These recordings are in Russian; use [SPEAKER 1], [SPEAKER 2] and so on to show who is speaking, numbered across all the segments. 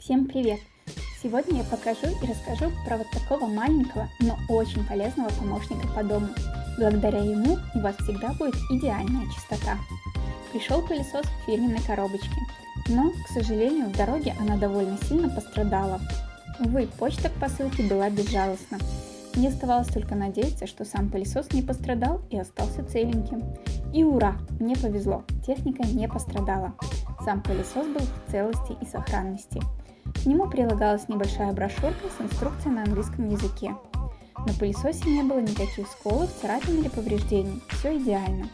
[SPEAKER 1] Всем привет! Сегодня я покажу и расскажу про вот такого маленького, но очень полезного помощника по дому. Благодаря ему у вас всегда будет идеальная чистота. Пришел пылесос в фирменной коробочке, но, к сожалению, в дороге она довольно сильно пострадала. Увы, почта к посылке была безжалостна. Мне оставалось только надеяться, что сам пылесос не пострадал и остался целеньким. И ура, мне повезло, техника не пострадала. Сам пылесос был в целости и сохранности. К нему прилагалась небольшая брошюрка с инструкцией на английском языке. На пылесосе не было никаких сколов, царапин или повреждений, все идеально.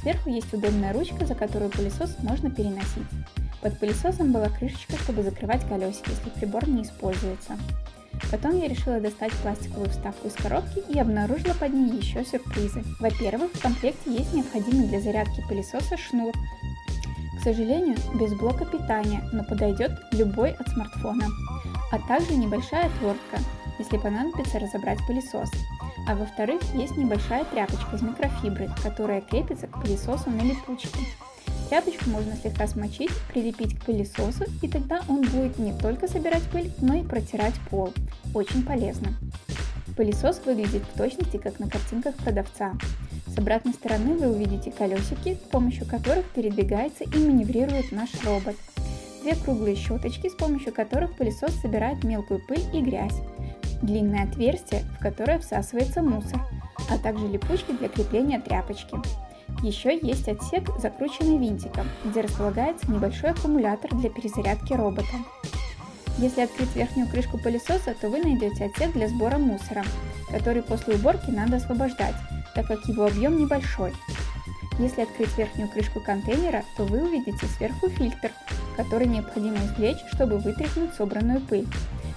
[SPEAKER 1] Сверху есть удобная ручка, за которую пылесос можно переносить. Под пылесосом была крышечка, чтобы закрывать колесики, если прибор не используется. Потом я решила достать пластиковую вставку из коробки и обнаружила под ней еще сюрпризы. Во-первых, в комплекте есть необходимый для зарядки пылесоса шнур, сожалению, без блока питания, но подойдет любой от смартфона. А также небольшая отвертка, если понадобится разобрать пылесос. А во-вторых, есть небольшая тряпочка из микрофибры, которая крепится к пылесосу на липучке. Тряпочку можно слегка смочить, прилепить к пылесосу, и тогда он будет не только собирать пыль, но и протирать пол. Очень полезно. Пылесос выглядит в точности, как на картинках продавца. С обратной стороны вы увидите колесики, с помощью которых передвигается и маневрирует наш робот. Две круглые щеточки, с помощью которых пылесос собирает мелкую пыль и грязь. Длинное отверстие, в которое всасывается мусор, а также липучки для крепления тряпочки. Еще есть отсек, закрученный винтиком, где располагается небольшой аккумулятор для перезарядки робота. Если открыть верхнюю крышку пылесоса, то вы найдете отсек для сбора мусора, который после уборки надо освобождать, так как его объем небольшой. Если открыть верхнюю крышку контейнера, то вы увидите сверху фильтр, который необходимо извлечь, чтобы вытряхнуть собранную пыль.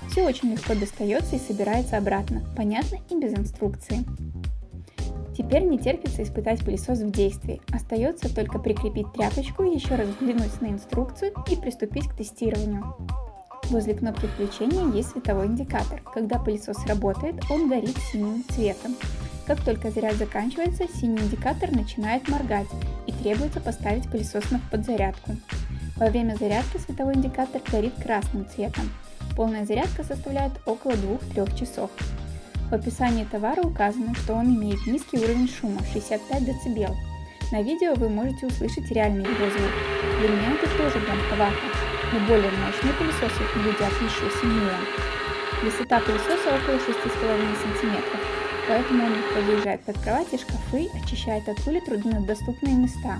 [SPEAKER 1] Все очень легко достается и собирается обратно, понятно и без инструкции. Теперь не терпится испытать пылесос в действии. Остается только прикрепить тряпочку, еще раз взглянуть на инструкцию и приступить к тестированию. Возле кнопки включения есть световой индикатор. Когда пылесос работает, он горит синим цветом. Как только заряд заканчивается, синий индикатор начинает моргать и требуется поставить пылесос на подзарядку. Во время зарядки световой индикатор горит красным цветом. Полная зарядка составляет около 2-3 часов. В описании товара указано, что он имеет низкий уровень шума 65 дБ. На видео вы можете услышать реальный его звук. Для меня это тоже громковато, но более мощные пылесосы гудят еще сильнее. Высота пылесоса около 6,5 см, поэтому он легко заезжает под кровать и шкафы, очищает от пыли труднодоступные места.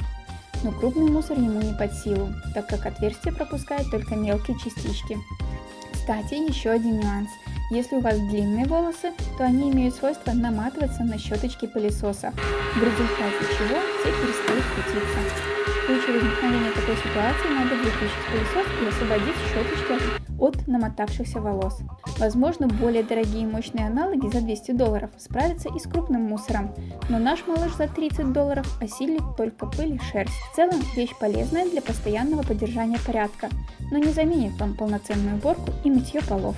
[SPEAKER 1] Но крупный мусор ему не под силу, так как отверстие пропускает только мелкие частички. Кстати, еще один нюанс. Если у вас длинные волосы, то они имеют свойство наматываться на щеточки пылесоса, в результате чего те перестают крутиться. В случае возникновения такой ситуации надо выключить пылесос и освободить щеточки от намотавшихся волос. Возможно, более дорогие мощные аналоги за 200 долларов справятся и с крупным мусором, но наш малыш за 30 долларов осилит только пыль и шерсть. В целом, вещь полезная для постоянного поддержания порядка, но не заменит вам полноценную уборку и мытье полов.